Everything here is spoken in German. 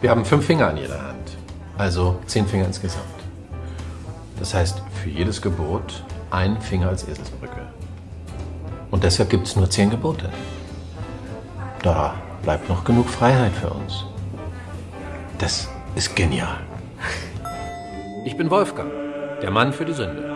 Wir haben fünf Finger an jeder Hand. Also zehn Finger insgesamt. Das heißt, für jedes Gebot ein Finger als Eselsbrücke. Und deshalb gibt es nur zehn Gebote. Da bleibt noch genug Freiheit für uns. Das ist genial. Ich bin Wolfgang, der Mann für die Sünde.